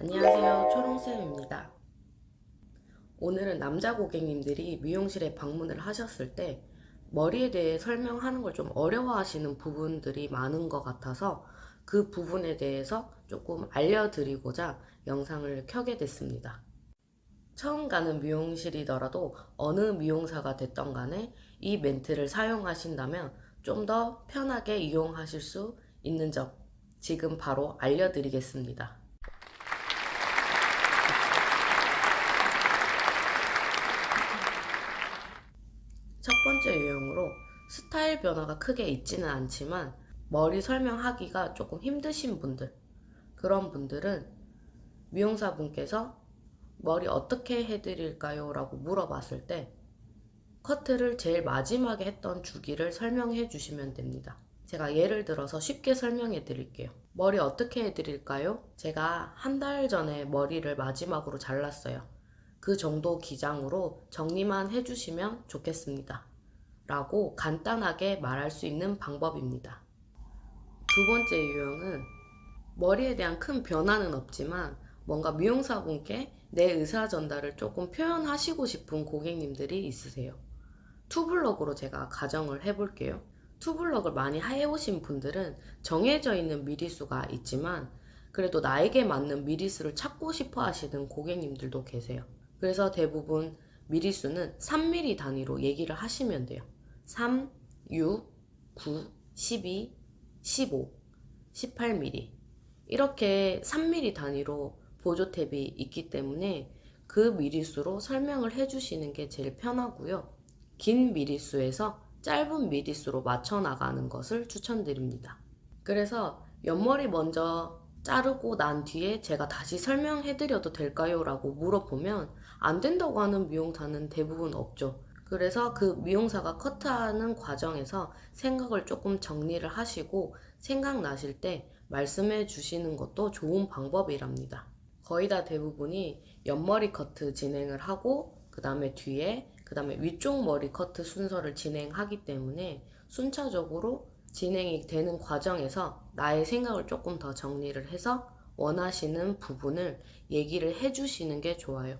안녕하세요. 초롱쌤입니다. 오늘은 남자 고객님들이 미용실에 방문을 하셨을 때 머리에 대해 설명하는 걸 좀 어려워하시는 부분들이 많은 것 같아서 그 부분에 대해서 조금 알려드리고자 영상을 켜게 됐습니다. 처음 가는 미용실이더라도 어느 미용사가 됐던 간에 이 멘트를 사용하신다면 좀 더 편하게 이용하실 수 있는 점 지금 바로 알려드리겠습니다. 번째 유형으로 스타일 변화가 크게 있지는 않지만 머리 설명하기가 조금 힘드신 분들 그런 분들은 미용사 분께서 머리 어떻게 해드릴까요? 라고 물어봤을 때 커트를 제일 마지막에 했던 주기를 설명해 주시면 됩니다. 제가 예를 들어서 쉽게 설명해 드릴게요. 머리 어떻게 해드릴까요? 제가 한 달 전에 머리를 마지막으로 잘랐어요. 그 정도 기장으로 정리만 해주시면 좋겠습니다. 라고 간단하게 말할 수 있는 방법입니다. 두 번째 유형은 머리에 대한 큰 변화는 없지만 뭔가 미용사분께 내 의사 전달을 조금 표현하시고 싶은 고객님들이 있으세요. 투블럭으로 제가 가정을 해볼게요. 투블럭을 많이 해오신 분들은 정해져 있는 미리수가 있지만 그래도 나에게 맞는 미리수를 찾고 싶어 하시는 고객님들도 계세요. 그래서 대부분 미리수는 3mm 단위로 얘기를 하시면 돼요. 3, 6, 9, 12, 15, 18mm 이렇게 3mm 단위로 보조 탭이 있기 때문에 그 미리수로 설명을 해주시는 게 제일 편하고요. 긴 미리수에서 짧은 미리수로 맞춰 나가는 것을 추천드립니다. 그래서 옆머리 먼저 자르고 난 뒤에 제가 다시 설명해 드려도 될까요? 라고 물어보면 안 된다고 하는 미용사는 대부분 없죠. 그래서 그 미용사가 커트하는 과정에서 생각을 조금 정리를 하시고 생각나실 때 말씀해 주시는 것도 좋은 방법이랍니다. 거의 다 대부분이 옆머리 커트 진행을 하고 그 다음에 뒤에 그 다음에 위쪽 머리 커트 순서를 진행하기 때문에 순차적으로 진행이 되는 과정에서 나의 생각을 조금 더 정리를 해서 원하시는 부분을 얘기를 해주시는 게 좋아요.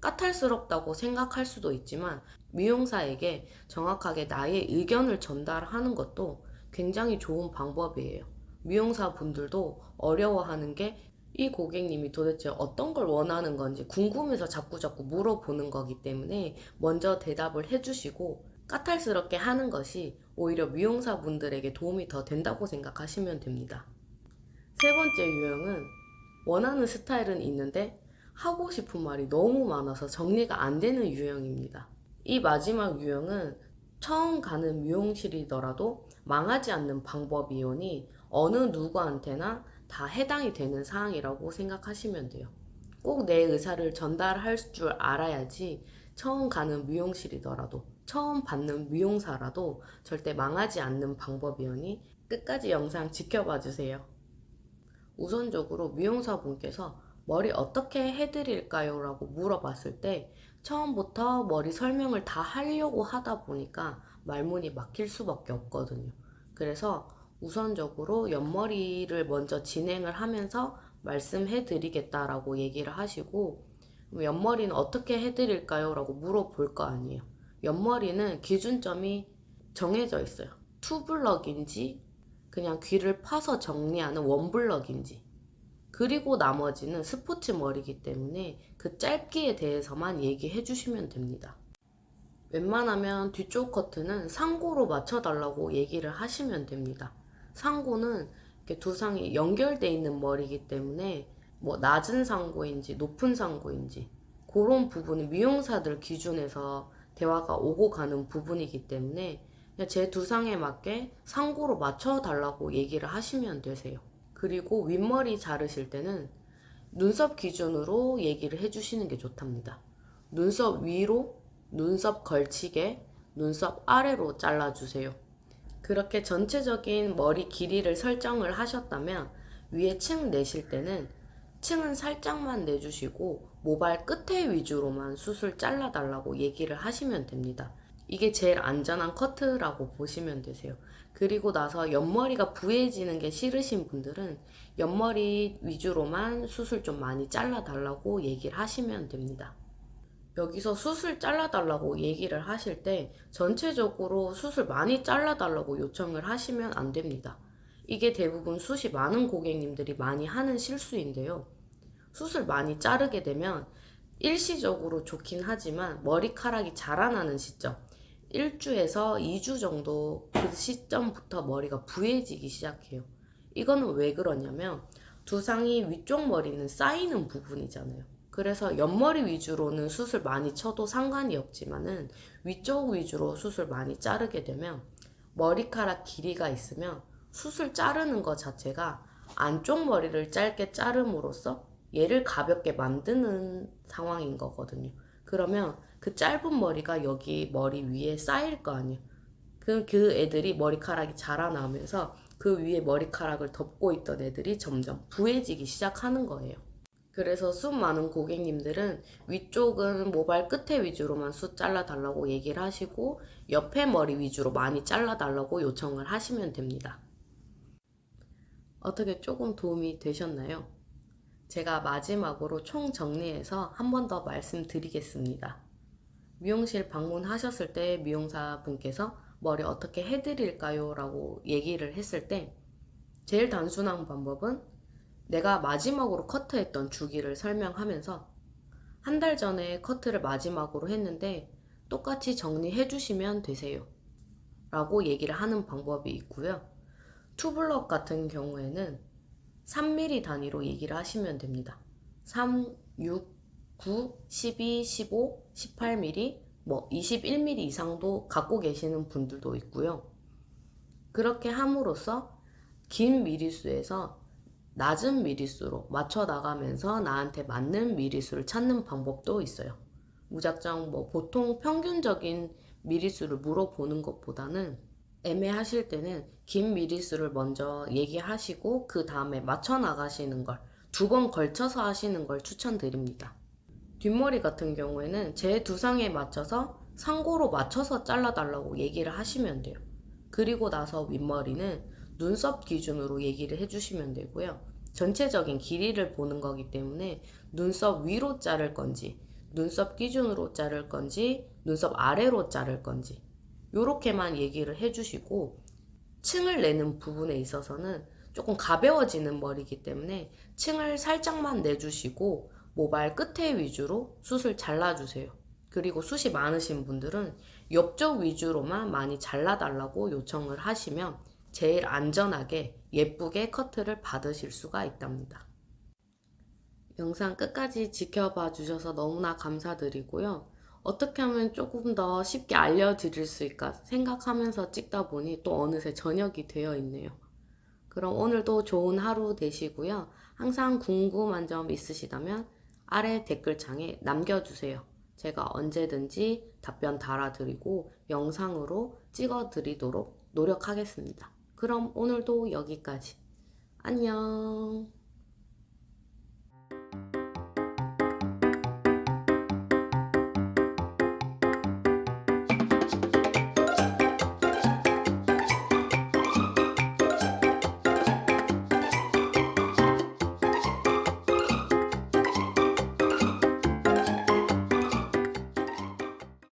까탈스럽다고 생각할 수도 있지만 미용사에게 정확하게 나의 의견을 전달하는 것도 굉장히 좋은 방법이에요. 미용사 분들도 어려워하는 게 이 고객님이 도대체 어떤 걸 원하는 건지 궁금해서 자꾸자꾸 물어보는 거기 때문에 먼저 대답을 해주시고 까탈스럽게 하는 것이 오히려 미용사 분들에게 도움이 더 된다고 생각하시면 됩니다. 세 번째 유형은 원하는 스타일은 있는데 하고 싶은 말이 너무 많아서 정리가 안 되는 유형입니다. 이 마지막 유형은 처음 가는 미용실이더라도 망하지 않는 방법이오니 어느 누구한테나 다 해당이 되는 사항이라고 생각하시면 돼요. 꼭 내 의사를 전달할 줄 알아야지 처음 가는 미용실이더라도 처음 받는 미용사라도 절대 망하지 않는 방법이오니 끝까지 영상 지켜봐 주세요. 우선적으로 미용사분께서 머리 어떻게 해드릴까요? 라고 물어봤을 때 처음부터 머리 설명을 다 하려고 하다 보니까 말문이 막힐 수밖에 없거든요. 그래서 우선적으로 옆머리를 먼저 진행을 하면서 말씀해 드리겠다라고 얘기를 하시고 옆머리는 어떻게 해드릴까요? 라고 물어볼 거 아니에요. 옆머리는 기준점이 정해져 있어요. 투블럭인지 그냥 귀를 파서 정리하는 원블럭인지 그리고 나머지는 스포츠 머리이기 때문에 그 짧기에 대해서만 얘기해 주시면 됩니다. 웬만하면 뒤쪽 커트는 상고로 맞춰달라고 얘기를 하시면 됩니다. 상고는 이렇게 두 상이 연결되어 있는 머리이기 때문에 뭐 낮은 상고인지 높은 상고인지 그런 부분은 미용사들 기준에서 대화가 오고 가는 부분이기 때문에 제 두 상에 맞게 상고로 맞춰달라고 얘기를 하시면 되세요. 그리고 윗머리 자르실 때는 눈썹 기준으로 얘기를 해주시는 게 좋답니다. 눈썹 위로, 눈썹 걸치게, 눈썹 아래로 잘라주세요. 그렇게 전체적인 머리 길이를 설정을 하셨다면 위에 층 내실 때는 층은 살짝만 내주시고 모발 끝에 위주로만 숱을 잘라달라고 얘기를 하시면 됩니다. 이게 제일 안전한 커트라고 보시면 되세요. 그리고 나서 옆머리가 부해지는 게 싫으신 분들은 옆머리 위주로만 수술 좀 많이 잘라달라고 얘기를 하시면 됩니다. 여기서 수술 잘라달라고 얘기를 하실 때 전체적으로 수술 많이 잘라달라고 요청을 하시면 안 됩니다. 이게 대부분 숱이 많은 고객님들이 많이 하는 실수인데요. 슛을 많이 자르게 되면 일시적으로 좋긴 하지만 머리카락이 자라나는 시점 1주에서 2주 정도 그 시점부터 머리가 부해지기 시작해요. 이거는 왜 그러냐면 두상이 위쪽 머리는 쌓이는 부분이잖아요. 그래서 옆머리 위주로는 숱을 많이 쳐도 상관이 없지만은 위쪽 위주로 숱을 많이 자르게 되면 머리카락 길이가 있으면 숱을 자르는 것 자체가 안쪽 머리를 짧게 자름으로써 얘를 가볍게 만드는 상황인 거거든요. 그러면 그 짧은 머리가 여기 머리 위에 쌓일 거 아니에요. 그럼 그 애들이 머리카락이 자라나면서 그 위에 머리카락을 덮고 있던 애들이 점점 부해지기 시작하는 거예요. 그래서 숱 많은 고객님들은 위쪽은 모발 끝에 위주로만 숱 잘라달라고 얘기를 하시고 옆에 머리 위주로 많이 잘라달라고 요청을 하시면 됩니다. 어떻게 조금 도움이 되셨나요? 제가 마지막으로 총 정리해서 한 번 더 말씀드리겠습니다. 미용실 방문하셨을 때 미용사 분께서 머리 어떻게 해드릴까요? 라고 얘기를 했을 때 제일 단순한 방법은 내가 마지막으로 커트했던 주기를 설명하면서 한 달 전에 커트를 마지막으로 했는데 똑같이 정리해 주시면 되세요. 라고 얘기를 하는 방법이 있고요. 투블럭 같은 경우에는 3mm 단위로 얘기를 하시면 됩니다. 3, 6, 9, 12, 15, 18mm, 뭐 21mm 이상도 갖고 계시는 분들도 있고요. 그렇게 함으로써 긴 미리수에서 낮은 미리수로 맞춰 나가면서 나한테 맞는 미리수를 찾는 방법도 있어요. 무작정 뭐 보통 평균적인 미리수를 물어보는 것보다는 애매하실 때는 긴 미리수를 먼저 얘기하시고 그 다음에 맞춰 나가시는 걸 두 번 걸쳐서 하시는 걸 추천드립니다. 뒷머리 같은 경우에는 제 두상에 맞춰서 상고로 맞춰서 잘라달라고 얘기를 하시면 돼요. 그리고 나서 윗머리는 눈썹 기준으로 얘기를 해주시면 되고요. 전체적인 길이를 보는 거기 때문에 눈썹 위로 자를 건지 눈썹 기준으로 자를 건지 눈썹 아래로 자를 건지 이렇게만 얘기를 해주시고 층을 내는 부분에 있어서는 조금 가벼워지는 머리이기 때문에 층을 살짝만 내주시고 모발 끝에 위주로 숱을 잘라주세요. 그리고 숱이 많으신 분들은 옆쪽 위주로만 많이 잘라달라고 요청을 하시면 제일 안전하게 예쁘게 커트를 받으실 수가 있답니다. 영상 끝까지 지켜봐 주셔서 너무나 감사드리고요. 어떻게 하면 조금 더 쉽게 알려드릴 수 있을까 생각하면서 찍다 보니 또 어느새 저녁이 되어 있네요. 그럼 오늘도 좋은 하루 되시고요. 항상 궁금한 점 있으시다면 아래 댓글창에 남겨주세요. 제가 언제든지 답변 달아드리고 영상으로 찍어드리도록 노력하겠습니다. 그럼 오늘도 여기까지. 안녕.